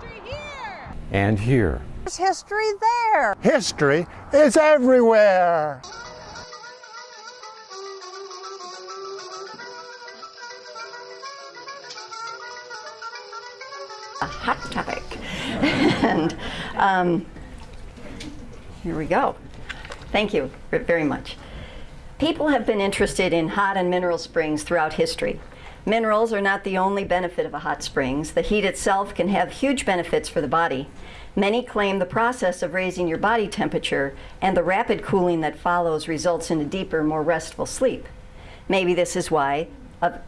history here. And here. There's history there. History is everywhere. a hot topic. and um, here we go. Thank you very much. People have been interested in hot and mineral springs throughout history. Minerals are not the only benefit of a hot springs. The heat itself can have huge benefits for the body. Many claim the process of raising your body temperature and the rapid cooling that follows results in a deeper, more restful sleep. Maybe this is why, uh,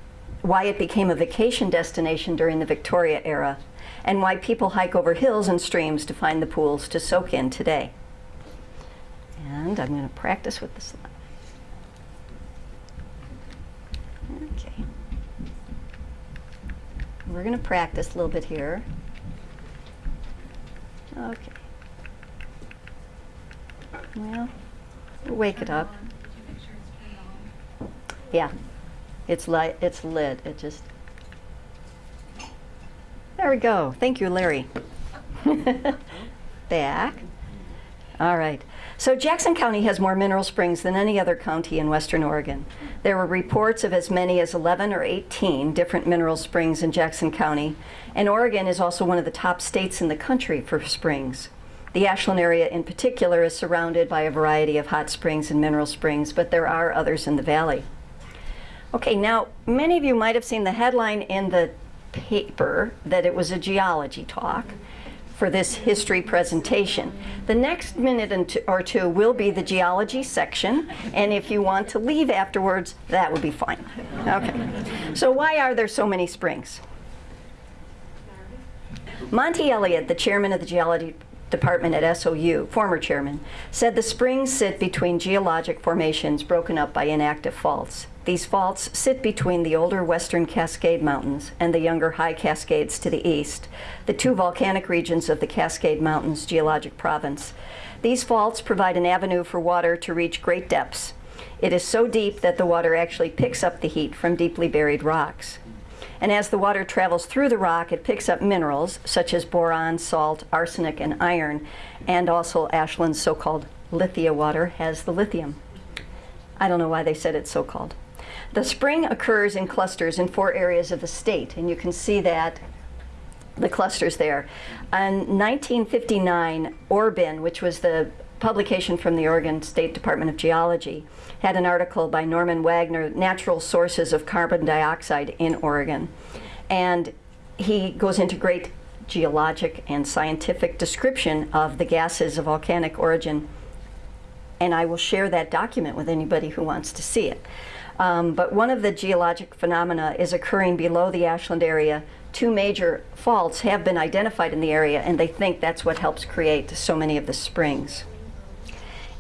why it became a vacation destination during the Victoria era and why people hike over hills and streams to find the pools to soak in today. And I'm going to practice with the slide. Okay. We're going to practice a little bit here. Okay. Well, we'll wake it up. Yeah, it's light. It's lit. It just there we go. Thank you, Larry. Back. All right. So Jackson County has more mineral springs than any other county in western Oregon. There were reports of as many as 11 or 18 different mineral springs in Jackson County, and Oregon is also one of the top states in the country for springs. The Ashland area in particular is surrounded by a variety of hot springs and mineral springs, but there are others in the valley. Okay, now many of you might have seen the headline in the paper that it was a geology talk for this history presentation. The next minute or two will be the geology section, and if you want to leave afterwards, that would be fine. Okay, so why are there so many springs? Monty Elliott, the chairman of the geology department at SOU, former chairman, said the springs sit between geologic formations broken up by inactive faults. These faults sit between the older western Cascade Mountains and the younger High Cascades to the east, the two volcanic regions of the Cascade Mountains geologic province. These faults provide an avenue for water to reach great depths. It is so deep that the water actually picks up the heat from deeply buried rocks. And as the water travels through the rock, it picks up minerals such as boron, salt, arsenic, and iron, and also Ashland's so-called lithia water has the lithium. I don't know why they said it's so-called. The spring occurs in clusters in four areas of the state, and you can see that the clusters there. In 1959, Ore Bin, which was the publication from the Oregon State Department of Geology, had an article by Norman Wagner, Natural Sources of Carbon Dioxide in Oregon. And he goes into great geologic and scientific description of the gases of volcanic origin. And I will share that document with anybody who wants to see it. Um, but one of the geologic phenomena is occurring below the Ashland area. Two major faults have been identified in the area, and they think that's what helps create so many of the springs.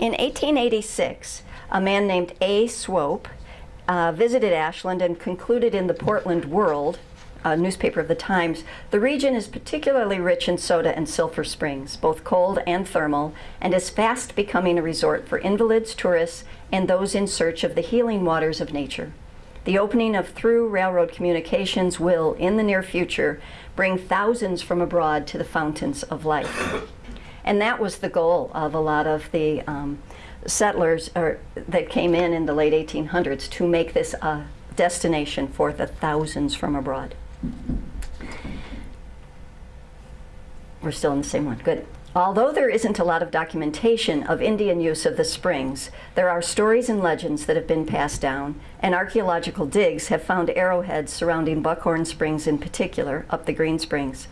In 1886, a man named A. Swope uh, visited Ashland and concluded in the Portland World, a newspaper of the Times, the region is particularly rich in soda and sulfur springs, both cold and thermal, and is fast becoming a resort for invalids, tourists, and those in search of the healing waters of nature. The opening of through railroad communications will, in the near future, bring thousands from abroad to the fountains of life. And that was the goal of a lot of the um, settlers or, that came in in the late 1800s to make this a destination for the thousands from abroad. We're still in the same one, good. Although there isn't a lot of documentation of Indian use of the springs, there are stories and legends that have been passed down, and archaeological digs have found arrowheads surrounding Buckhorn Springs in particular, up the Green Springs.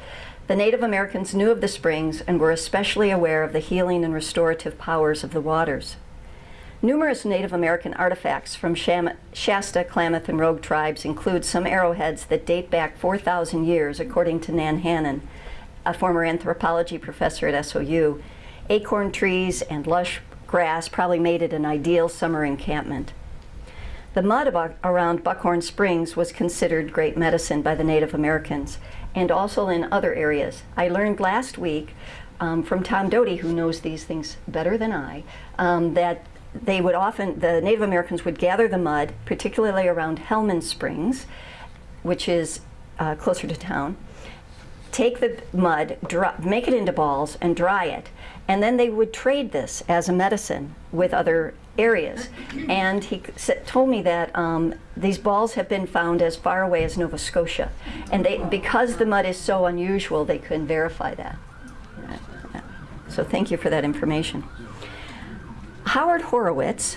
The Native Americans knew of the springs and were especially aware of the healing and restorative powers of the waters. Numerous Native American artifacts from Shasta, Klamath, and Rogue tribes include some arrowheads that date back 4,000 years, according to Nan Hannon, a former anthropology professor at SOU, acorn trees and lush grass probably made it an ideal summer encampment. The mud around Buckhorn Springs was considered great medicine by the Native Americans and also in other areas. I learned last week um, from Tom Doty, who knows these things better than I, um, that they would often, the Native Americans would gather the mud, particularly around Helman Springs, which is uh, closer to town, take the mud, make it into balls, and dry it. And then they would trade this as a medicine with other areas. And he told me that um, these balls have been found as far away as Nova Scotia. And they, because the mud is so unusual, they couldn't verify that. So thank you for that information. Howard Horowitz,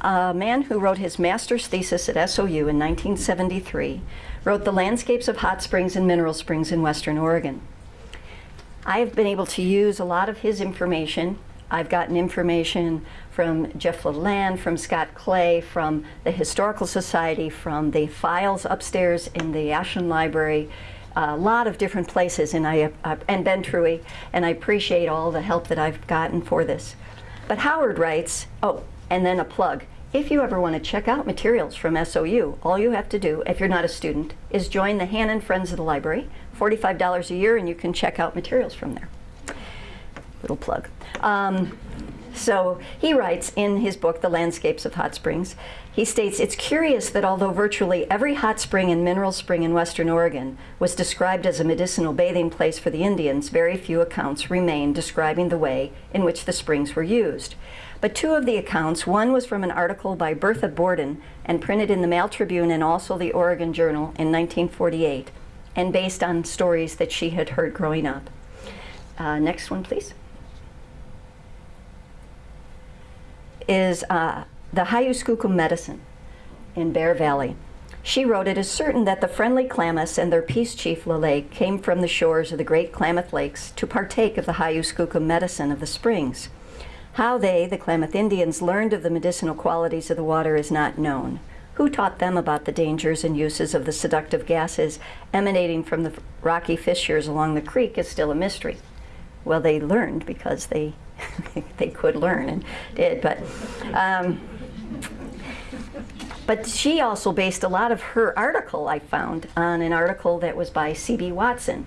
a man who wrote his master's thesis at SOU in 1973, wrote The Landscapes of Hot Springs and Mineral Springs in Western Oregon. I have been able to use a lot of his information. I've gotten information from Jeff LaLande, from Scott Clay, from the Historical Society, from the files upstairs in the Ashland Library, a lot of different places, and I uh, and Ben Truwe, and I appreciate all the help that I've gotten for this. But Howard writes, oh, and then a plug. If you ever want to check out materials from SOU, all you have to do, if you're not a student, is join the Hannon Friends of the Library, $45 a year, and you can check out materials from there. Little plug. Um, so he writes in his book, The Landscapes of Hot Springs, he states, it's curious that although virtually every hot spring and mineral spring in western Oregon was described as a medicinal bathing place for the Indians, very few accounts remain describing the way in which the springs were used. But two of the accounts, one was from an article by Bertha Borden and printed in the Mail Tribune and also the Oregon Journal in 1948, and based on stories that she had heard growing up. Uh, next one, please. Is uh, the Hayuskukum medicine in Bear Valley. She wrote, It is certain that the friendly Klamaths and their peace chief Lele came from the shores of the great Klamath Lakes to partake of the Hayuskukum medicine of the springs. How they, the Klamath Indians, learned of the medicinal qualities of the water is not known. Who taught them about the dangers and uses of the seductive gases emanating from the rocky fissures along the creek is still a mystery. Well, they learned because they they could learn and did, but um, but she also based a lot of her article I found on an article that was by C.B. Watson.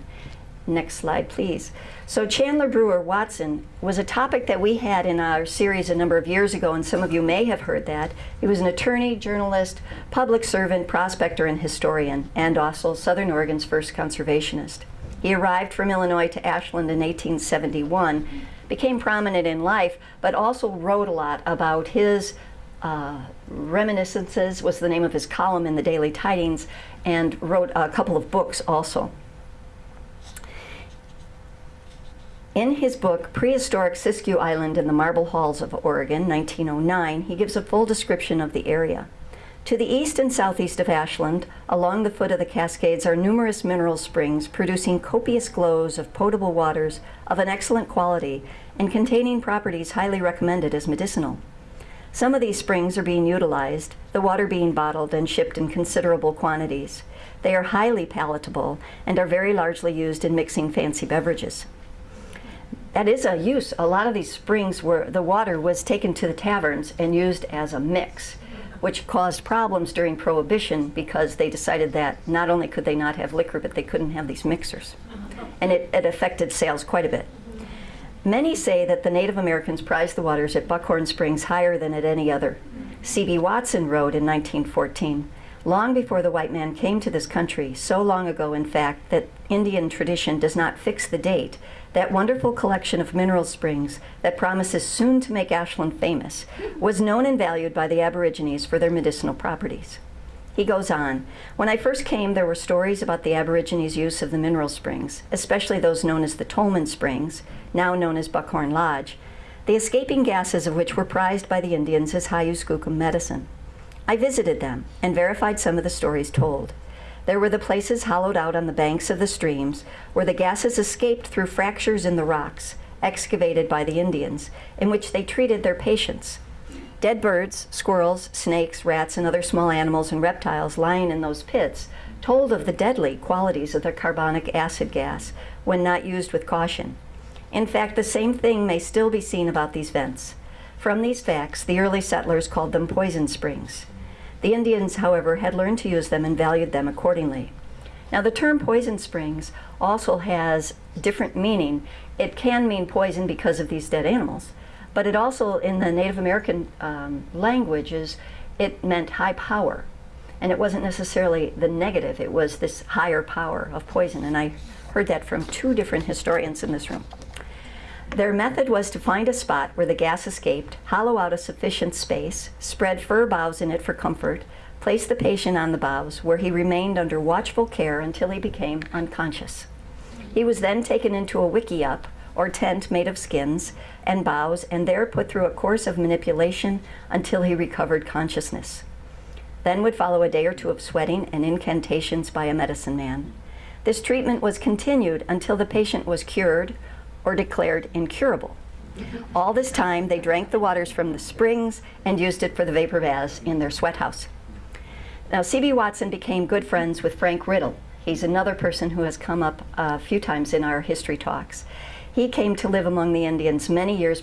Next slide, please. So Chandler Brewer Watson was a topic that we had in our series a number of years ago, and some of you may have heard that. He was an attorney, journalist, public servant, prospector, and historian, and also Southern Oregon's first conservationist. He arrived from Illinois to Ashland in 1871, became prominent in life, but also wrote a lot about his uh, Reminiscences was the name of his column in the Daily Tidings, and wrote a couple of books also. In his book, Prehistoric Siskiyou Island and the Marble Halls of Oregon, 1909, he gives a full description of the area. To the east and southeast of Ashland, along the foot of the Cascades, are numerous mineral springs producing copious glows of potable waters of an excellent quality and containing properties highly recommended as medicinal. Some of these springs are being utilized, the water being bottled and shipped in considerable quantities. They are highly palatable and are very largely used in mixing fancy beverages. That is a use. A lot of these springs where the water was taken to the taverns and used as a mix, which caused problems during Prohibition because they decided that not only could they not have liquor, but they couldn't have these mixers. And it, it affected sales quite a bit. Many say that the Native Americans prized the waters at Buckhorn Springs higher than at any other. C.B. Watson wrote in 1914, long before the white man came to this country, so long ago, in fact, that Indian tradition does not fix the date, that wonderful collection of mineral springs that promises soon to make Ashland famous was known and valued by the Aborigines for their medicinal properties. He goes on, when I first came, there were stories about the Aborigines' use of the mineral springs, especially those known as the Tolman Springs, now known as Buckhorn Lodge, the escaping gases of which were prized by the Indians as Hayuskukum medicine. I visited them and verified some of the stories told. There were the places hollowed out on the banks of the streams where the gases escaped through fractures in the rocks, excavated by the Indians, in which they treated their patients. Dead birds, squirrels, snakes, rats, and other small animals and reptiles lying in those pits told of the deadly qualities of the carbonic acid gas when not used with caution. In fact, the same thing may still be seen about these vents. From these facts, the early settlers called them poison springs. The Indians, however, had learned to use them and valued them accordingly. Now, the term poison springs also has different meaning. It can mean poison because of these dead animals, but it also, in the Native American um, languages, it meant high power. And it wasn't necessarily the negative, it was this higher power of poison. And I heard that from two different historians in this room. Their method was to find a spot where the gas escaped, hollow out a sufficient space, spread fir boughs in it for comfort, place the patient on the boughs, where he remained under watchful care until he became unconscious. He was then taken into a wickiup, or tent made of skins and boughs, and there put through a course of manipulation until he recovered consciousness. Then would follow a day or two of sweating and incantations by a medicine man. This treatment was continued until the patient was cured or declared incurable. All this time, they drank the waters from the springs and used it for the vapor baths in their sweat house. Now, C.B. Watson became good friends with Frank Riddle. He's another person who has come up a few times in our history talks. He came to live among the Indians many years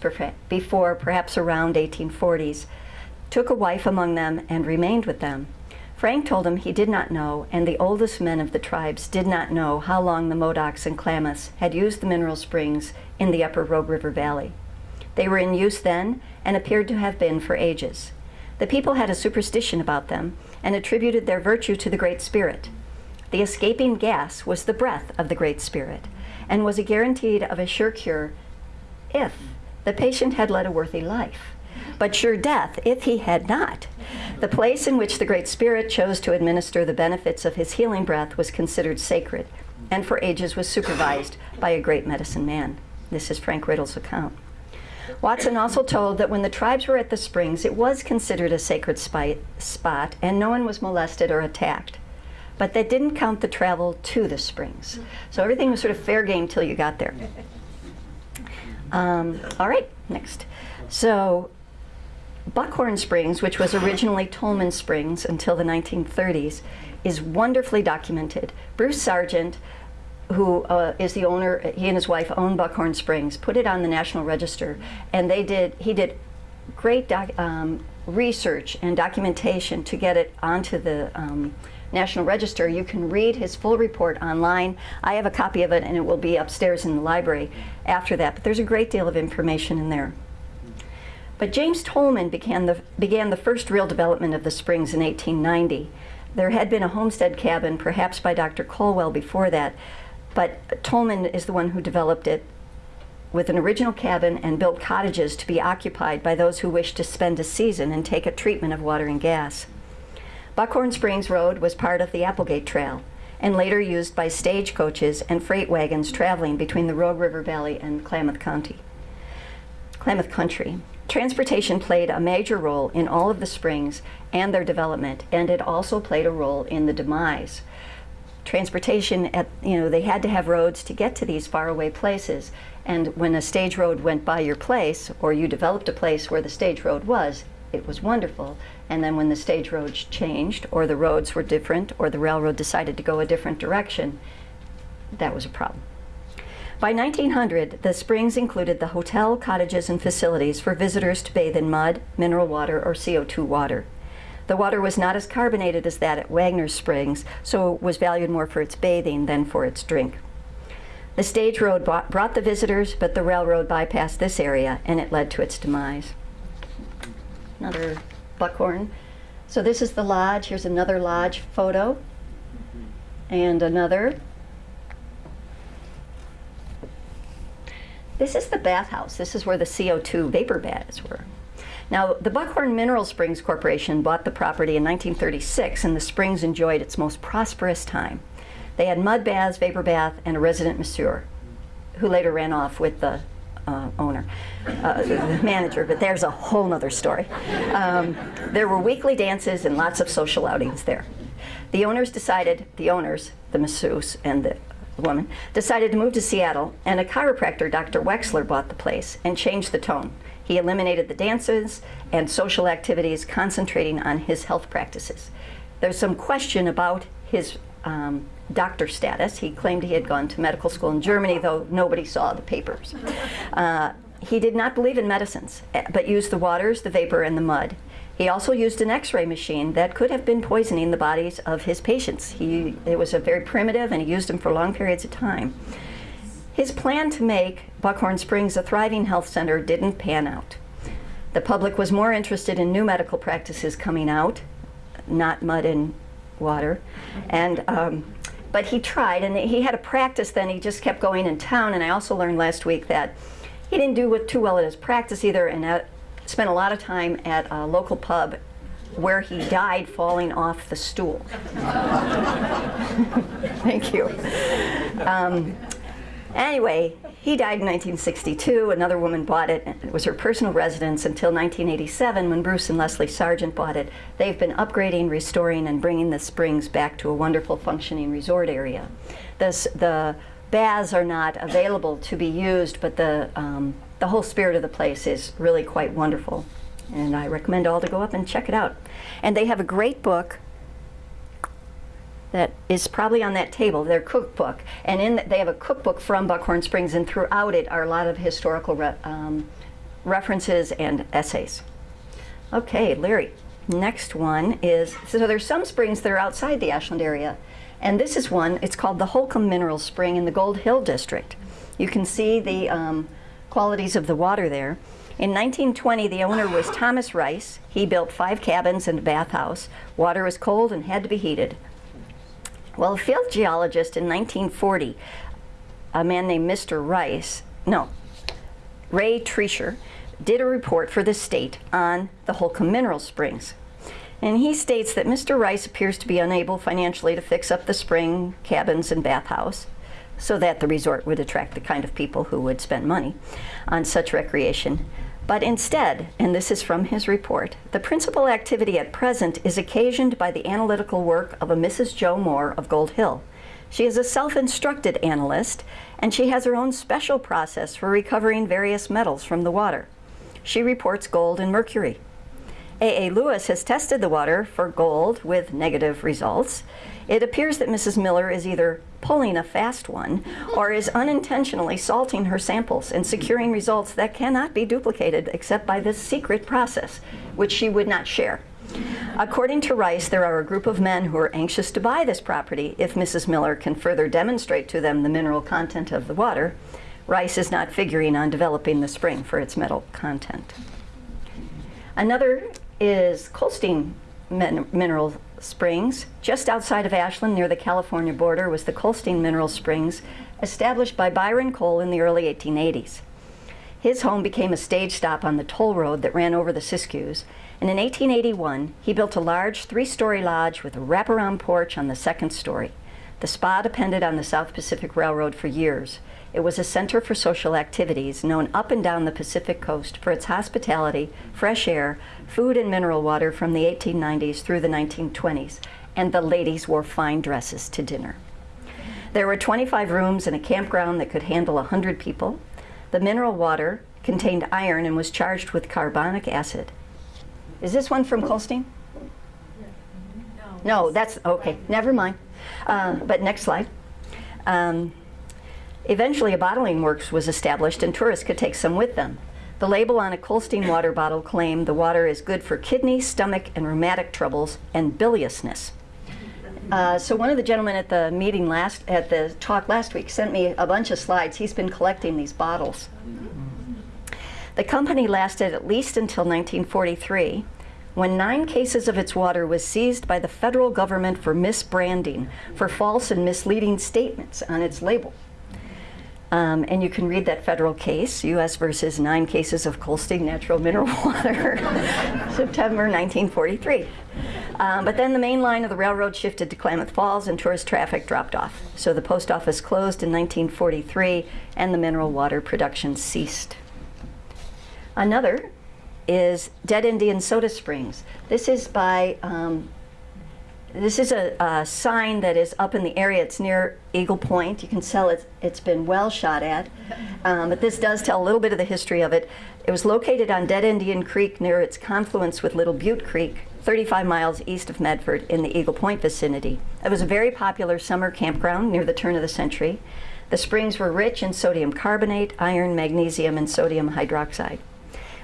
before, perhaps around 1840s, took a wife among them, and remained with them. Frank told him he did not know, and the oldest men of the tribes did not know how long the Modocs and Klamaths had used the mineral springs in the upper Rogue River Valley. They were in use then and appeared to have been for ages. The people had a superstition about them and attributed their virtue to the Great Spirit. The escaping gas was the breath of the Great Spirit and was a guaranteed of a sure cure if the patient had led a worthy life, but sure death if he had not. The place in which the Great Spirit chose to administer the benefits of his healing breath was considered sacred and for ages was supervised by a great medicine man. This is Frank Riddle's account. Watson also told that when the tribes were at the springs, it was considered a sacred spot and no one was molested or attacked but that didn't count the travel to the springs. So everything was sort of fair game till you got there. Um, all right, next. So Buckhorn Springs, which was originally Tolman Springs until the 1930s, is wonderfully documented. Bruce Sargent, who uh, is the owner, he and his wife own Buckhorn Springs, put it on the National Register, and they did, he did great um, research and documentation to get it onto the um, National Register. You can read his full report online. I have a copy of it and it will be upstairs in the library after that, but there's a great deal of information in there. But James Tolman began the, began the first real development of the springs in 1890. There had been a homestead cabin, perhaps by Dr. Colwell before that, but Tolman is the one who developed it with an original cabin and built cottages to be occupied by those who wished to spend a season and take a treatment of water and gas. Buckhorn Springs Road was part of the Applegate Trail and later used by stagecoaches and freight wagons traveling between the Rogue River Valley and Klamath County. Klamath Country. Transportation played a major role in all of the springs and their development, and it also played a role in the demise. Transportation, at, you know, they had to have roads to get to these faraway places, and when a stage road went by your place, or you developed a place where the stage road was, it was wonderful. And then when the stage roads changed, or the roads were different, or the railroad decided to go a different direction, that was a problem. By 1900, the springs included the hotel, cottages, and facilities for visitors to bathe in mud, mineral water, or CO2 water. The water was not as carbonated as that at Wagner's Springs, so it was valued more for its bathing than for its drink. The stage road brought the visitors, but the railroad bypassed this area, and it led to its demise. Another buckhorn. So this is the lodge. Here's another lodge photo. And another. This is the bathhouse. This is where the CO2 vapor baths were. Now, the Buckhorn Mineral Springs Corporation bought the property in 1936, and the springs enjoyed its most prosperous time. They had mud baths, vapor bath, and a resident masseur, who later ran off with the uh, owner, uh, the manager, but there's a whole other story. Um, there were weekly dances and lots of social outings there. The owners decided, the owners, the masseuse and the woman, decided to move to Seattle, and a chiropractor, Dr. Wexler, bought the place and changed the tone. He eliminated the dances and social activities, concentrating on his health practices. There's some question about his um, doctor status. He claimed he had gone to medical school in Germany, though nobody saw the papers. Uh, he did not believe in medicines, eh, but used the waters, the vapor, and the mud. He also used an x-ray machine that could have been poisoning the bodies of his patients. He, it was a very primitive, and he used them for long periods of time. His plan to make Buckhorn Springs a thriving health center didn't pan out. The public was more interested in new medical practices coming out, not mud and water. And, um, but he tried, and he had a practice then. He just kept going in town. And I also learned last week that he didn't do too well at his practice either, and spent a lot of time at a local pub where he died falling off the stool. Thank you. Um, anyway, he died in 1962. Another woman bought it. It was her personal residence until 1987 when Bruce and Leslie Sargent bought it. They've been upgrading, restoring, and bringing the springs back to a wonderful functioning resort area. This, the baths are not available to be used, but the, um, the whole spirit of the place is really quite wonderful. And I recommend all to go up and check it out. And they have a great book that is probably on that table, their cookbook. And in they have a cookbook from Buckhorn Springs, and throughout it are a lot of historical re um, references and essays. Okay, Larry. Next one is so there's some springs that are outside the Ashland area, and this is one. It's called the Holcomb Mineral Spring in the Gold Hill District. You can see the um, qualities of the water there. In 1920, the owner was Thomas Rice. He built five cabins and a bathhouse. Water was cold and had to be heated. Well, a field geologist in 1940, a man named Mr. Rice, no, Ray Treasher, did a report for the state on the Holcomb Mineral Springs. And he states that Mr. Rice appears to be unable financially to fix up the spring, cabins, and bathhouse so that the resort would attract the kind of people who would spend money on such recreation. But instead, and this is from his report, the principal activity at present is occasioned by the analytical work of a Mrs. Joe Moore of Gold Hill. She is a self-instructed analyst, and she has her own special process for recovering various metals from the water. She reports gold and mercury. A.A. Lewis has tested the water for gold with negative results. It appears that Mrs. Miller is either pulling a fast one or is unintentionally salting her samples and securing results that cannot be duplicated except by this secret process, which she would not share. According to Rice, there are a group of men who are anxious to buy this property if Mrs. Miller can further demonstrate to them the mineral content of the water. Rice is not figuring on developing the spring for its metal content. Another is Colestin Min Mineral Springs. Just outside of Ashland, near the California border, was the Colestin Mineral Springs, established by Byron Cole in the early 1880s. His home became a stage stop on the toll road that ran over the Siskiyous, and in 1881, he built a large three-story lodge with a wraparound porch on the second story. The spa depended on the South Pacific Railroad for years. It was a center for social activities known up and down the Pacific coast for its hospitality, fresh air, food and mineral water from the 1890s through the 1920s, and the ladies wore fine dresses to dinner. There were 25 rooms and a campground that could handle 100 people. The mineral water contained iron and was charged with carbonic acid. Is this one from Colestin? No, that's, okay, never mind. Uh, but next slide. Um, Eventually, a bottling works was established and tourists could take some with them. The label on a Colestin water bottle claimed the water is good for kidney, stomach, and rheumatic troubles and biliousness. Uh, so one of the gentlemen at the meeting last, at the talk last week sent me a bunch of slides. He's been collecting these bottles. The company lasted at least until 1943, when nine cases of its water was seized by the federal government for misbranding, for false and misleading statements on its label. Um, and you can read that federal case, U.S. versus nine cases of Colestin natural mineral water, September 1943. Um, but then the main line of the railroad shifted to Klamath Falls and tourist traffic dropped off. So the post office closed in 1943 and the mineral water production ceased. Another is Dead Indian Soda Springs. This is by um, this is a, a, sign that is up in the area. It's near Eagle Point. You can tell it's, it's been well shot at. Um, but this does tell a little bit of the history of it. It was located on Dead Indian Creek near its confluence with Little Butte Creek, 35 miles east of Medford in the Eagle Point vicinity. It was a very popular summer campground near the turn of the century. The springs were rich in sodium carbonate, iron, magnesium, and sodium hydroxide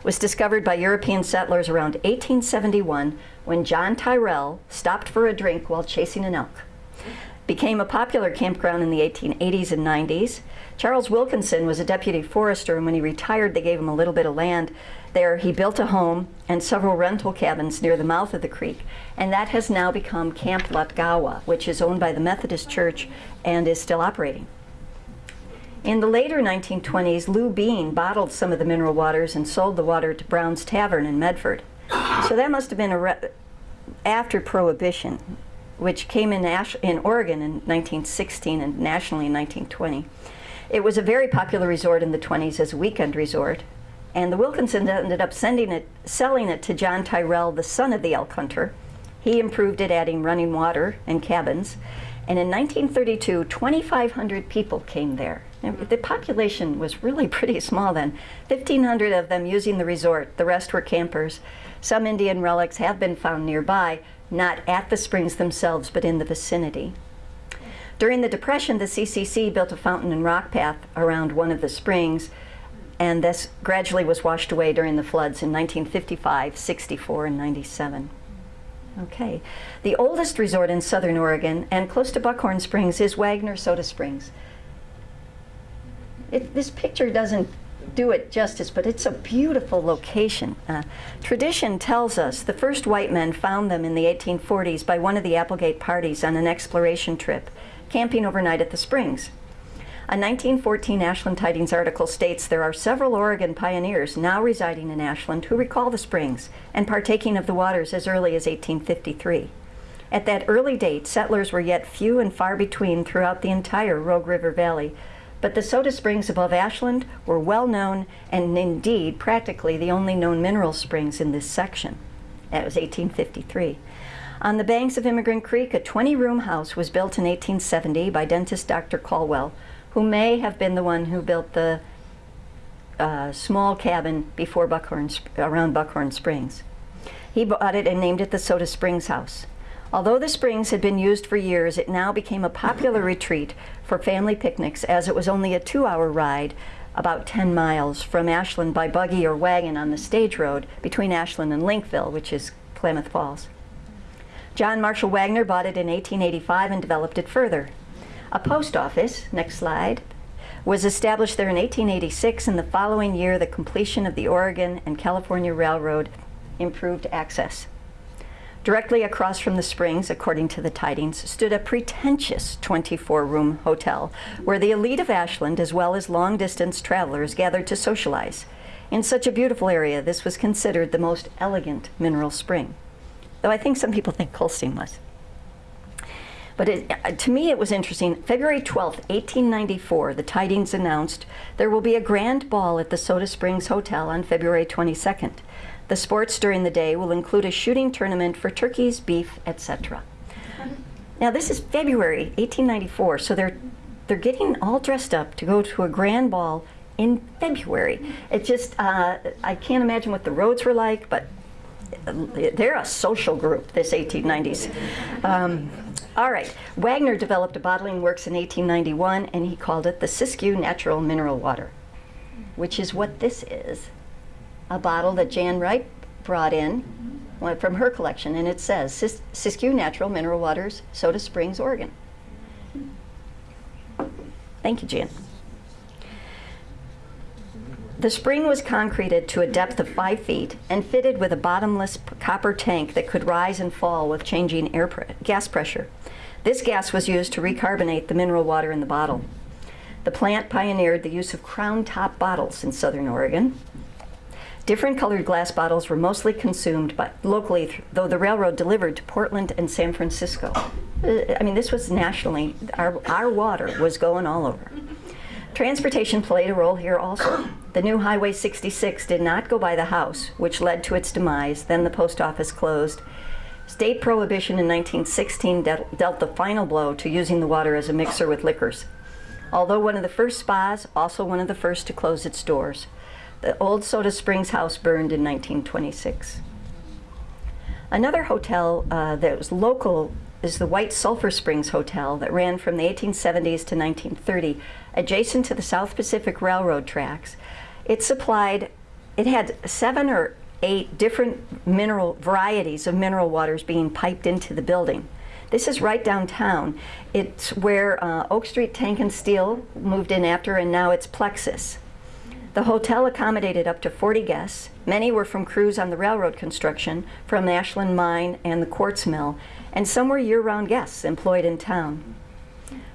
was discovered by European settlers around 1871 when John Tyrrell stopped for a drink while chasing an elk. became a popular campground in the 1880s and 90s. Charles Wilkinson was a deputy forester, and when he retired, they gave him a little bit of land there. He built a home and several rental cabins near the mouth of the creek, and that has now become Camp Latgawa, which is owned by the Methodist Church and is still operating. In the later 1920s, Lou Bean bottled some of the mineral waters and sold the water to Brown's Tavern in Medford. So that must have been after Prohibition, which came in, in Oregon in 1916 and nationally in 1920. It was a very popular resort in the 20s as a weekend resort, and the Wilkinsons ended up sending it, selling it to John Tyrrell, the son of the elk hunter. He improved it, adding running water and cabins. And in 1932, 2,500 people came there. The population was really pretty small then. 1,500 of them using the resort. The rest were campers. Some Indian relics have been found nearby, not at the springs themselves, but in the vicinity. During the Depression, the CCC built a fountain and rock path around one of the springs, and this gradually was washed away during the floods in 1955, 64, and 97. Okay. The oldest resort in southern Oregon and close to Buckhorn Springs is Wagner Soda Springs. It, this picture doesn't do it justice, but it's a beautiful location. Uh, tradition tells us the first white men found them in the 1840s by one of the Applegate parties on an exploration trip, camping overnight at the springs. A 1914 Ashland Tidings article states there are several Oregon pioneers now residing in Ashland who recall the springs and partaking of the waters as early as 1853. At that early date, settlers were yet few and far between throughout the entire Rogue River Valley, but the soda springs above Ashland were well known and indeed practically the only known mineral springs in this section. That was 1853. On the banks of Emigrant Creek, a 20-room house was built in 1870 by dentist Dr. Caldwell, who may have been the one who built the uh, small cabin before Buckhorn, around Buckhorn Springs. He bought it and named it the Soda Springs House. Although the springs had been used for years, it now became a popular retreat for family picnics as it was only a two-hour ride about 10 miles from Ashland by buggy or wagon on the stage road between Ashland and Linkville, which is Klamath Falls. John Marshall Wagner bought it in 1885 and developed it further. A post office, next slide, was established there in 1886 and the following year the completion of the Oregon and California Railroad improved access. Directly across from the springs, according to the tidings, stood a pretentious 24-room hotel where the elite of Ashland, as well as long-distance travelers, gathered to socialize. In such a beautiful area, this was considered the most elegant mineral spring, though I think some people think Colestin was. But it, uh, to me, it was interesting. February 12, 1894, the tidings announced there will be a grand ball at the Soda Springs Hotel on February 22nd. The sports during the day will include a shooting tournament for turkeys, beef, etc. Now this is February 1894, so they're they're getting all dressed up to go to a grand ball in February. It just uh, I can't imagine what the roads were like, but they're a social group, this 1890s. Um, all right, Wagner developed a bottling works in 1891, and he called it the Siskiyou Natural Mineral Water, which is what this is a bottle that Jan Wright brought in uh, from her collection, and it says Sis Siskiyou Natural Mineral Waters, Soda Springs, Oregon. Thank you, Jan. The spring was concreted to a depth of five feet and fitted with a bottomless copper tank that could rise and fall with changing air pre gas pressure. This gas was used to recarbonate the mineral water in the bottle. The plant pioneered the use of crown top bottles in southern Oregon, Different colored glass bottles were mostly consumed by, locally, though the railroad delivered to Portland and San Francisco. Uh, I mean, this was nationally, our, our water was going all over. Transportation played a role here also. The new Highway 66 did not go by the house, which led to its demise. Then the post office closed. State prohibition in 1916 dealt the final blow to using the water as a mixer with liquors. Although one of the first spas, also one of the first to close its doors. The old Soda Springs house burned in 1926. Another hotel uh, that was local is the White Sulphur Springs Hotel that ran from the 1870s to 1930, adjacent to the South Pacific Railroad tracks. It supplied, it had seven or eight different mineral varieties of mineral waters being piped into the building. This is right downtown. It's where uh, Oak Street Tank and Steel moved in after, and now it's Plexus. The hotel accommodated up to 40 guests. Many were from crews on the railroad construction, from the Ashland Mine and the quartz mill, and some were year-round guests employed in town.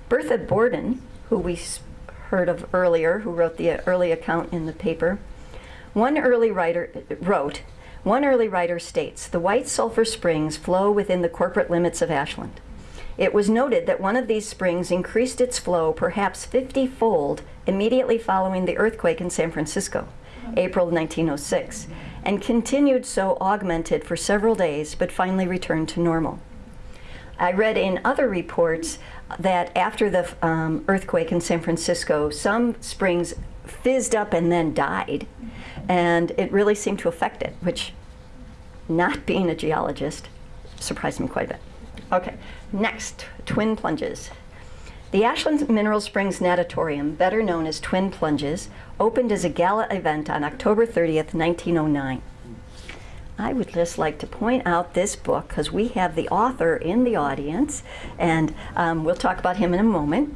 Bertha Borden, who we heard of earlier, who wrote the uh, early account in the paper, one early writer wrote, one early writer states, the White Sulphur Springs flow within the corporate limits of Ashland. It was noted that one of these springs increased its flow perhaps 50-fold immediately following the earthquake in San Francisco, April 1906, and continued so augmented for several days, but finally returned to normal. I read in other reports that after the um, earthquake in San Francisco, some springs fizzed up and then died, and it really seemed to affect it, which, not being a geologist, surprised me quite a bit. Okay, next, twin plunges. The Ashland Mineral Springs Natatorium, better known as Twin Plunges, opened as a gala event on October 30th, 1909. I would just like to point out this book because we have the author in the audience, and um, we'll talk about him in a moment.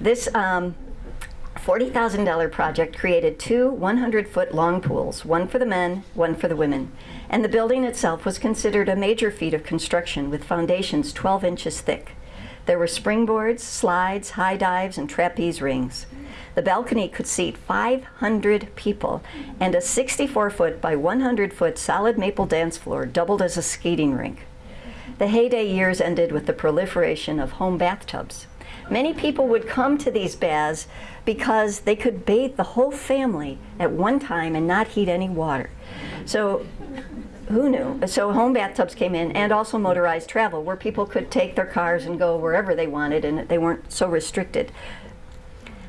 This um, $40,000 project created two 100 foot long pools, one for the men, one for the women. And the building itself was considered a major feat of construction with foundations 12 inches thick. There were springboards, slides, high dives, and trapeze rings. The balcony could seat 500 people, and a 64 foot by 100 foot solid maple dance floor doubled as a skating rink. The heyday years ended with the proliferation of home bathtubs. Many people would come to these baths because they could bathe the whole family at one time and not heat any water. So who knew? So home bathtubs came in and also motorized travel where people could take their cars and go wherever they wanted and they weren't so restricted.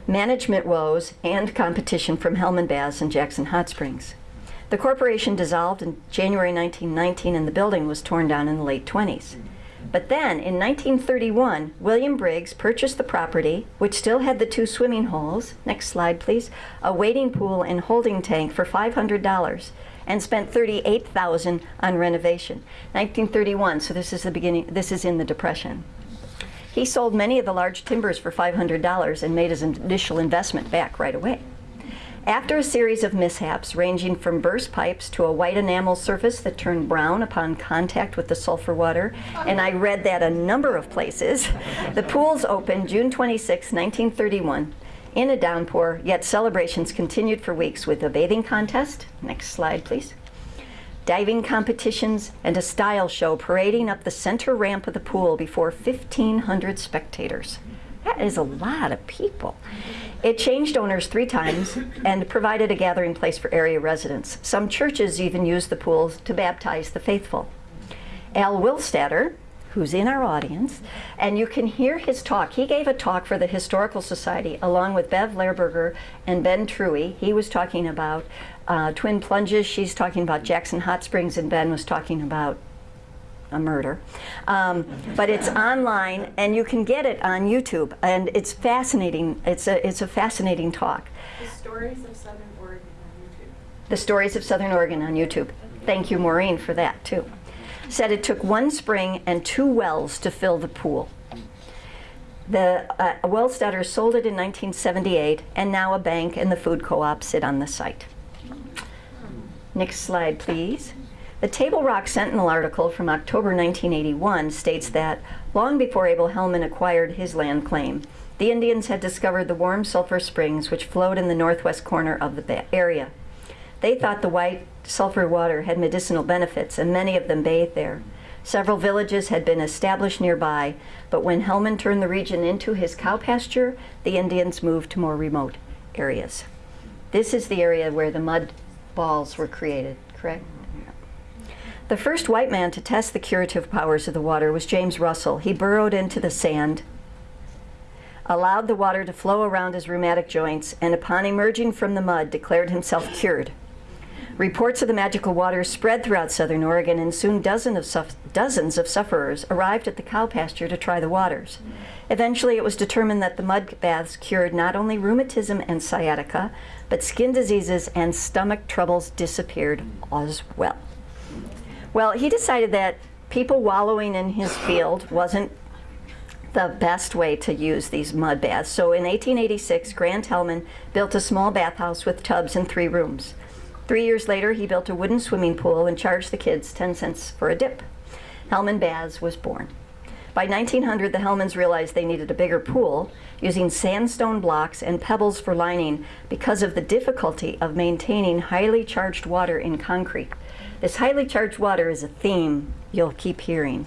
Management woes and competition from Helman Baths and Jackson Hot Springs. The corporation dissolved in January 1919 and the building was torn down in the late 20s. But then, in 1931, William Briggs purchased the property, which still had the two swimming holes, next slide please, a wading pool and holding tank for $500, and spent 38000 on renovation. 1931, so this is the beginning, this is in the Depression. He sold many of the large timbers for $500 and made his initial investment back right away. After a series of mishaps ranging from burst pipes to a white enamel surface that turned brown upon contact with the sulfur water, and I read that a number of places, the pools opened June 26, 1931 in a downpour, yet celebrations continued for weeks with a bathing contest, next slide please, diving competitions, and a style show parading up the center ramp of the pool before 1,500 spectators. That is a lot of people. It changed owners three times and provided a gathering place for area residents. Some churches even used the pools to baptize the faithful. Al Wilstadter, who's in our audience, and you can hear his talk. He gave a talk for the Historical Society along with Bev Lehrberger and Ben Truwe. He was talking about uh, twin plunges. She's talking about Jackson Hot Springs, and Ben was talking about a murder. Um, but it's online, and you can get it on YouTube, and it's fascinating. It's a it's a fascinating talk. The stories of Southern Oregon on YouTube. The Stories of Southern Oregon on YouTube. Thank you, Maureen, for that too. Said it took one spring and two wells to fill the pool. The uh, Wellstetter sold it in 1978, and now a bank and the food co-op sit on the site. Next slide, please. The Table Rock Sentinel article from October 1981 states that long before Abel Helman acquired his land claim, the Indians had discovered the warm sulfur springs which flowed in the northwest corner of the area. They thought the white sulfur water had medicinal benefits, and many of them bathed there. Several villages had been established nearby, but when Helman turned the region into his cow pasture, the Indians moved to more remote areas. This is the area where the mud balls were created, correct? The first white man to test the curative powers of the water was James Russell. He burrowed into the sand, allowed the water to flow around his rheumatic joints, and upon emerging from the mud, declared himself cured. Reports of the magical water spread throughout southern Oregon, and soon dozen of suff- dozens of sufferers arrived at the cow pasture to try the waters. Eventually, it was determined that the mud baths cured not only rheumatism and sciatica, but skin diseases and stomach troubles disappeared as well. Well, he decided that people wallowing in his field wasn't the best way to use these mud baths. So in 1886, Grant Helman built a small bathhouse with tubs and three rooms. Three years later, he built a wooden swimming pool and charged the kids 10 cents for a dip. Helman Baths was born. By 1900, the Helmans realized they needed a bigger pool, using sandstone blocks and pebbles for lining because of the difficulty of maintaining highly charged water in concrete. This highly charged water is a theme you'll keep hearing.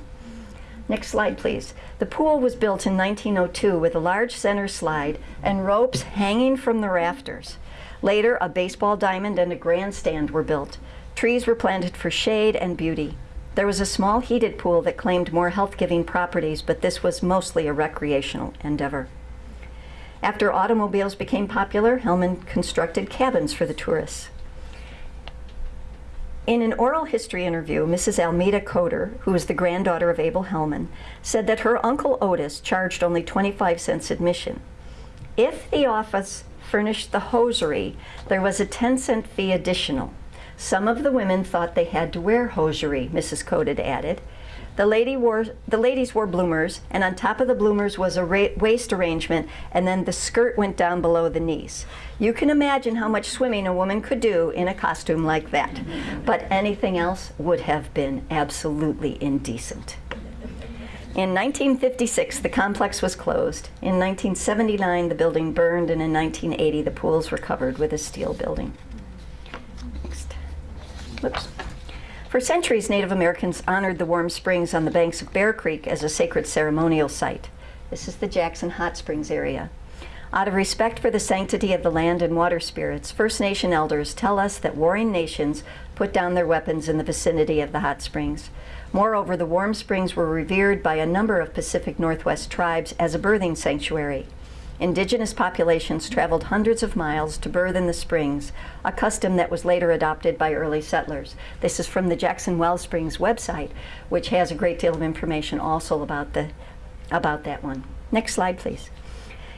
Next slide, please. The pool was built in 1902 with a large center slide and ropes hanging from the rafters. Later, a baseball diamond and a grandstand were built. Trees were planted for shade and beauty. There was a small heated pool that claimed more health-giving properties, but this was mostly a recreational endeavor. After automobiles became popular, Helman constructed cabins for the tourists. In an oral history interview, Mrs. Almeda Coder, who was the granddaughter of Abel Helman, said that her uncle Otis charged only 25 cents admission. If the office furnished the hosiery, there was a 10 cent fee additional. Some of the women thought they had to wear hosiery, Mrs. Coder added. The, lady wore, the ladies wore bloomers, and on top of the bloomers was a waist arrangement, and then the skirt went down below the knees. You can imagine how much swimming a woman could do in a costume like that. But anything else would have been absolutely indecent. In 1956, the complex was closed. In 1979, the building burned, and in 1980, the pools were covered with a steel building. Whoops. For centuries, Native Americans honored the warm springs on the banks of Bear Creek as a sacred ceremonial site. This is the Jackson Hot Springs area. Out of respect for the sanctity of the land and water spirits, First Nation elders tell us that warring nations put down their weapons in the vicinity of the hot springs. Moreover, the warm springs were revered by a number of Pacific Northwest tribes as a birthing sanctuary. Indigenous populations traveled hundreds of miles to birth in the springs, a custom that was later adopted by early settlers. This is from the Jackson Well Springs website, which has a great deal of information also about, the, about that one. Next slide, please.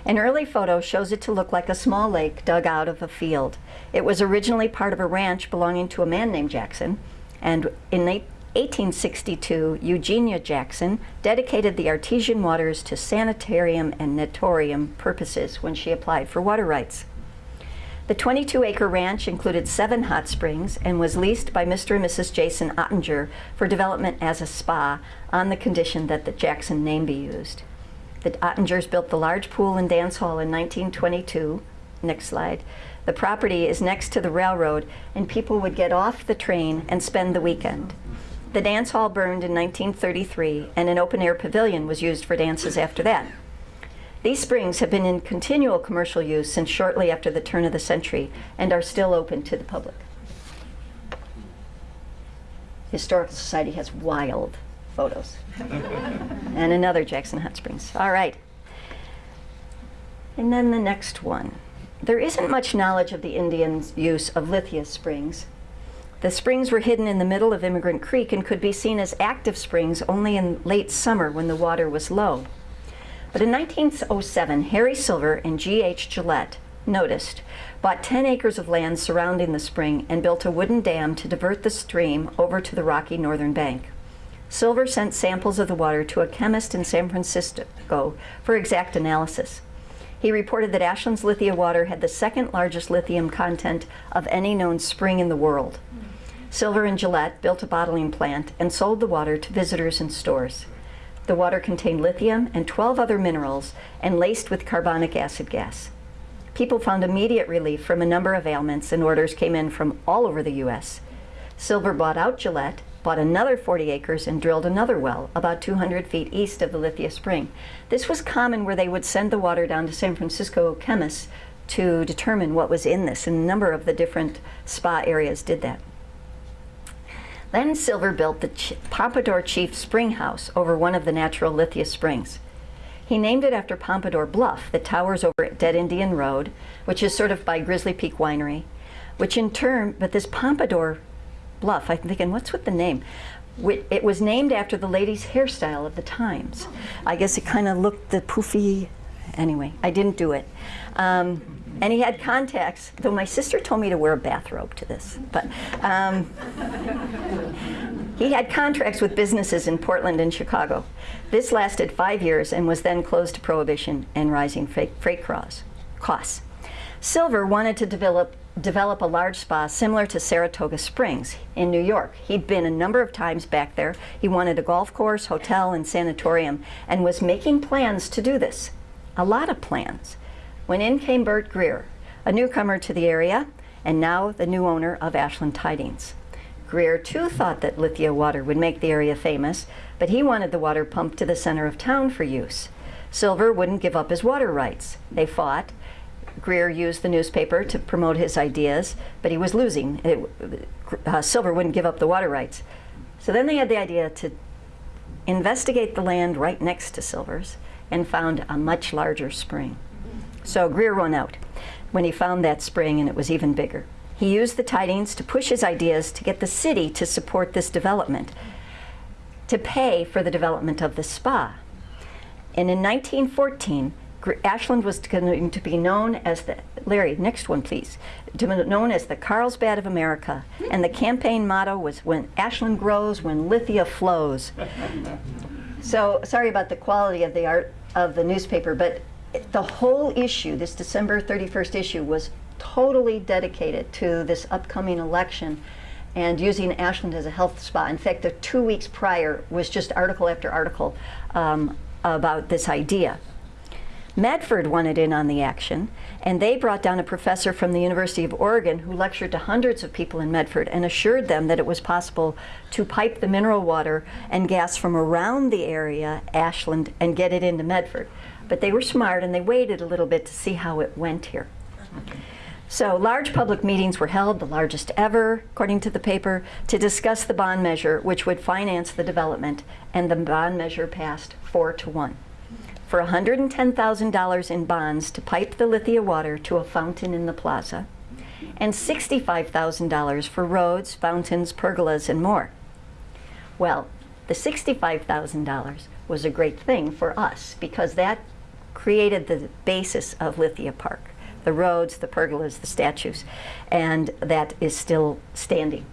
An early photo shows it to look like a small lake dug out of a field. It was originally part of a ranch belonging to a man named Jackson, and in 1862, Eugenia Jackson dedicated the artesian waters to sanitarium and natorium purposes when she applied for water rights. The 22-acre ranch included seven hot springs and was leased by Mr. and Mrs. Jason Ottinger for development as a spa on the condition that the Jackson name be used. The Ottingers built the large pool and dance hall in 1922. Next slide. The property is next to the railroad, and people would get off the train and spend the weekend. The dance hall burned in 1933, and an open-air pavilion was used for dances after that. These springs have been in continual commercial use since shortly after the turn of the century and are still open to the public. Historical Society has wild photos. and another Jackson Hot Springs. All right. And then the next one. There isn't much knowledge of the Indians' use of Lithia springs. The springs were hidden in the middle of Emigrant Creek and could be seen as active springs only in late summer when the water was low. But in 1907, Harry Silver and G.H. Gillette noticed, bought 10 acres of land surrounding the spring and built a wooden dam to divert the stream over to the rocky northern bank. Silver sent samples of the water to a chemist in San Francisco for exact analysis. He reported that Ashland's Lithia water had the second largest lithium content of any known spring in the world. Silver and Gillette built a bottling plant and sold the water to visitors and stores. The water contained lithium and 12 other minerals and laced with carbonic acid gas. People found immediate relief from a number of ailments and orders came in from all over the U.S. Silver bought out Gillette, bought another 40 acres and drilled another well about 200 feet east of the Lithia Spring. This was common where they would send the water down to San Francisco chemists to determine what was in this, and a number of the different spa areas did that. Then Silver built the Ch Pompadour Chief Spring House over one of the natural Lithia Springs. He named it after Pompadour Bluff that towers over Dead Indian Road, which is sort of by Grizzly Peak Winery, which in turn, but this Pompadour Bluff, I'm thinking, what's with the name? It was named after the lady's hairstyle of the times. I guess it kind of looked the poofy, anyway, I didn't do it. Um, and he had contacts, though my sister told me to wear a bathrobe to this. But um, He had contracts with businesses in Portland and Chicago. This lasted five years and was then closed to prohibition and rising freight, costs. Silver wanted to develop, develop a large spa similar to Saratoga Springs in New York. He'd been a number of times back there. He wanted a golf course, hotel, and sanatorium and was making plans to do this. A lot of plans. When in came Bert Greer, a newcomer to the area and now the new owner of Ashland Tidings. Greer too thought that Lithia water would make the area famous, but he wanted the water pumped to the center of town for use. Silver wouldn't give up his water rights. They fought. Greer used the newspaper to promote his ideas, but he was losing. It, uh, Silver wouldn't give up the water rights. So then they had the idea to investigate the land right next to Silver's and found a much larger spring. So Greer won out when he found that spring and it was even bigger. He used the tidings to push his ideas to get the city to support this development, to pay for the development of the spa. And in 1914, Ashland was going to be known as the, Larry, next one please, known as the Carlsbad of America. And the campaign motto was, when Ashland grows, when Lithia flows. so sorry about the quality of the art of the newspaper, but the whole issue, this December 31st issue, was totally dedicated to this upcoming election and using Ashland as a health spot. In fact, the two weeks prior was just article after article um, about this idea. Medford wanted in on the action, and they brought down a professor from the University of Oregon who lectured to hundreds of people in Medford and assured them that it was possible to pipe the mineral water and gas from around the area, Ashland, and get it into Medford. But they were smart and they waited a little bit to see how it went here. So large public meetings were held, the largest ever, according to the paper, to discuss the bond measure, which would finance the development, and the bond measure passed four to one. For $110,000 in bonds to pipe the Lithia water to a fountain in the plaza, and $65,000 for roads, fountains, pergolas, and more. Well, the $65,000 was a great thing for us because that created the basis of Lithia Park the roads, the pergolas, the statues, and that is still standing.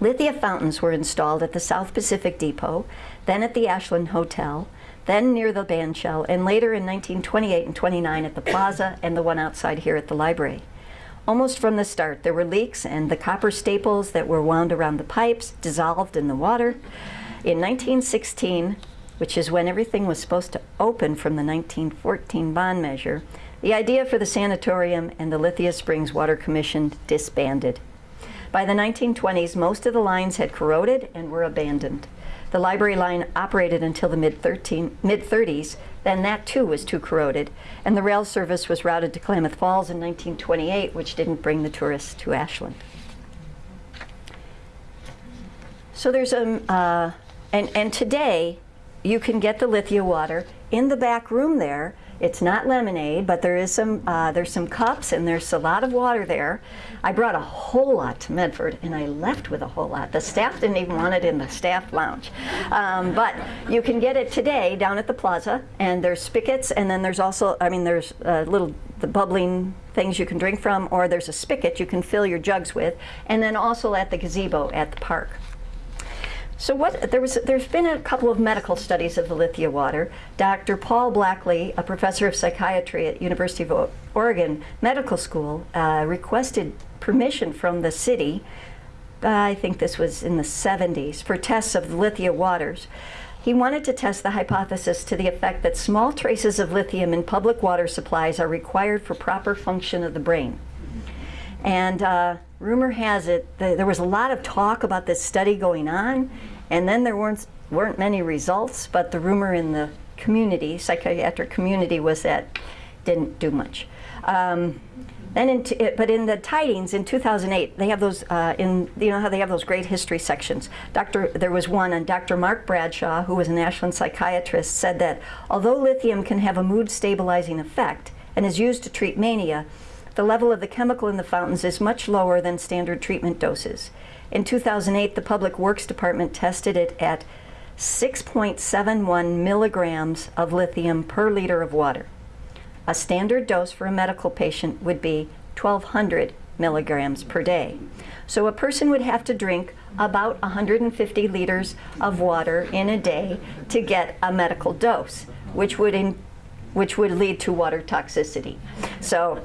Lithia fountains were installed at the South Pacific Depot, then at the Ashland Hotel, then near the bandshell, and later in 1928 and 29 at the plaza and the one outside here at the library. Almost from the start, there were leaks and the copper staples that were wound around the pipes dissolved in the water. In 1916, which is when everything was supposed to open from the 1914 bond measure, the idea for the sanatorium and the Lithia Springs Water Commission disbanded. By the 1920s, most of the lines had corroded and were abandoned. The library line operated until the mid-30s, then that too was too corroded, and the rail service was routed to Klamath Falls in 1928, which didn't bring the tourists to Ashland. So there's a, uh, and, and today you can get the Lithia water in the back room there it's not lemonade, but there is some, uh, there's some cups and there's a lot of water there. I brought a whole lot to Medford and I left with a whole lot. The staff didn't even want it in the staff lounge. Um, but you can get it today down at the plaza and there's spigots and then there's also, I mean, there's uh, little the bubbling things you can drink from or there's a spigot you can fill your jugs with and then also at the gazebo at the park. So what, there was, there's been a couple of medical studies of the Lithia water. Dr. Paul Blackley, a professor of psychiatry at University of Oregon Medical School, uh, requested permission from the city, uh, I think this was in the 70s, for tests of the Lithia waters. He wanted to test the hypothesis to the effect that small traces of lithium in public water supplies are required for proper function of the brain. And uh, rumor has it that there was a lot of talk about this study going on, and then there weren't, weren't many results, but the rumor in the community, psychiatric community, was that didn't do much. Um, then in but in the tidings in 2008, they have those uh, in you know how they have those great history sections. Dr. There was one, and Dr. Mark Bradshaw, who was an Ashland psychiatrist, said that although lithium can have a mood stabilizing effect and is used to treat mania, the level of the chemical in the fountains is much lower than standard treatment doses. In 2008, the Public Works Department tested it at 6.71 milligrams of lithium per liter of water. A standard dose for a medical patient would be 1,200 milligrams per day. So a person would have to drink about 150 liters of water in a day to get a medical dose, which would in, which would lead to water toxicity. So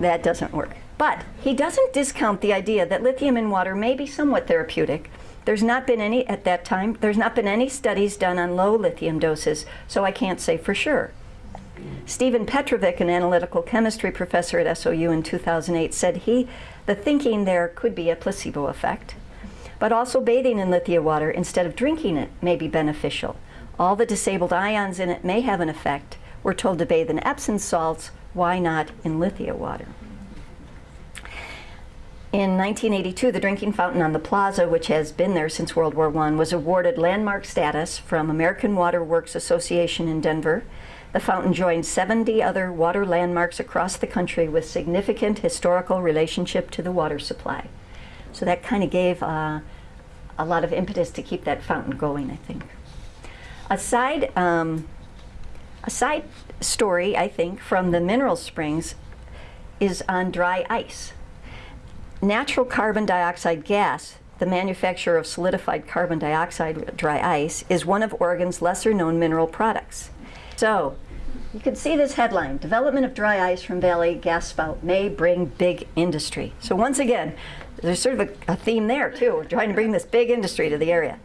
that doesn't work. But he doesn't discount the idea that lithium in water may be somewhat therapeutic. There's not been any at that time. There's not been any studies done on low lithium doses, so I can't say for sure. Stephen Petrovic, an analytical chemistry professor at SOU in 2008, said he, the thinking there could be a placebo effect, but also bathing in lithia water instead of drinking it may be beneficial. All the disabled ions in it may have an effect. We're told to bathe in Epsom salts, why not in lithia water? In 1982, the drinking fountain on the plaza, which has been there since World War I, was awarded landmark status from American Water Works Association in Denver. The fountain joined 70 other water landmarks across the country with significant historical relationship to the water supply. So that kind of gave uh, a lot of impetus to keep that fountain going, I think. Aside um, a side story, I think, from the mineral springs is on dry ice. Natural carbon dioxide gas, the manufacturer of solidified carbon dioxide dry ice, is one of Oregon's lesser known mineral products. So, you can see this headline, development of dry ice from valley gas spout may bring big industry. So once again, there's sort of a, a theme there too. Trying to bring this big industry to the area.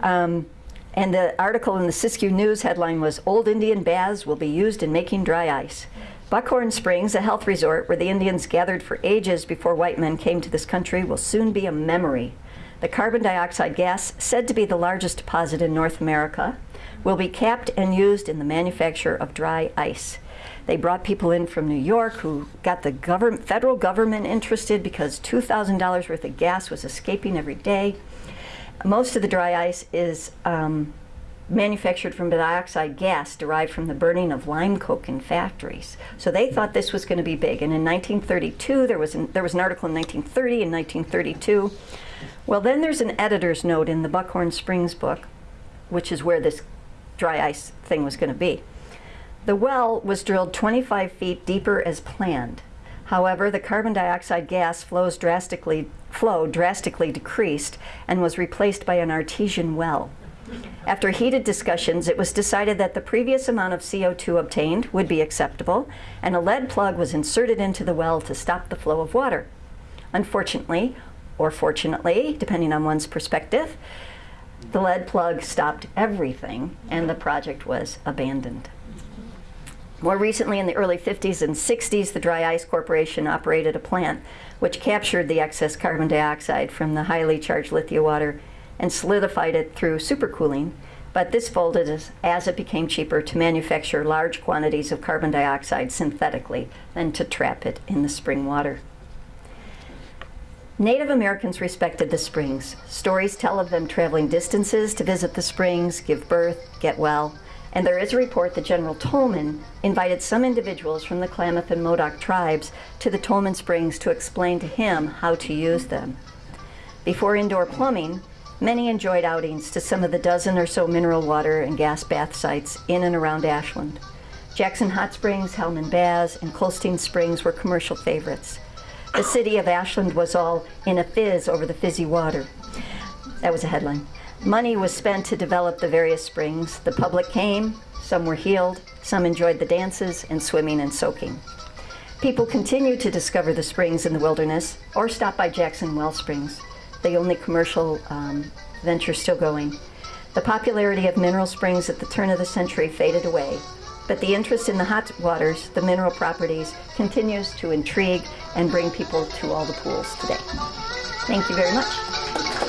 Um, and the article in the Siskiyou News headline was, Old Indian baths will be used in making dry ice. Buckhorn Springs, a health resort where the Indians gathered for ages before white men came to this country, will soon be a memory. The carbon dioxide gas, said to be the largest deposit in North America, will be capped and used in the manufacture of dry ice. They brought people in from New York who got the government, federal government interested because $2,000 worth of gas was escaping every day. Most of the dry ice is um, manufactured from dioxide gas derived from the burning of lime coke in factories. So they thought this was going to be big. And in 1932, there was, an, there was an article in 1930 and 1932. Well, then there's an editor's note in the Buckhorn Springs book, which is where this dry ice thing was going to be. The well was drilled 25 feet deeper as planned. However, the carbon dioxide gas flows drastically, flow drastically decreased and was replaced by an artesian well. After heated discussions, it was decided that the previous amount of CO2 obtained would be acceptable, and a lead plug was inserted into the well to stop the flow of water. Unfortunately, or fortunately, depending on one's perspective, the lead plug stopped everything and the project was abandoned. More recently, in the early 50s and 60s, the Dry Ice Corporation operated a plant which captured the excess carbon dioxide from the highly charged lithia water and solidified it through supercooling, but this folded as, as it became cheaper to manufacture large quantities of carbon dioxide synthetically than to trap it in the spring water. Native Americans respected the springs. Stories tell of them traveling distances to visit the springs, give birth, get well, and there is a report that General Tolman invited some individuals from the Klamath and Modoc tribes to the Tolman Springs to explain to him how to use them. Before indoor plumbing, many enjoyed outings to some of the dozen or so mineral water and gas bath sites in and around Ashland. Jackson Hot Springs, Helman Baths, and Colestin Springs were commercial favorites. The city of Ashland was all in a fizz over the fizzy water. That was a headline. Money was spent to develop the various springs. The public came, some were healed, some enjoyed the dances and swimming and soaking. People continued to discover the springs in the wilderness or stop by Jackson Well Springs, the only commercial um, venture still going. The popularity of mineral springs at the turn of the century faded away, but the interest in the hot waters, the mineral properties, continues to intrigue and bring people to all the pools today. Thank you very much.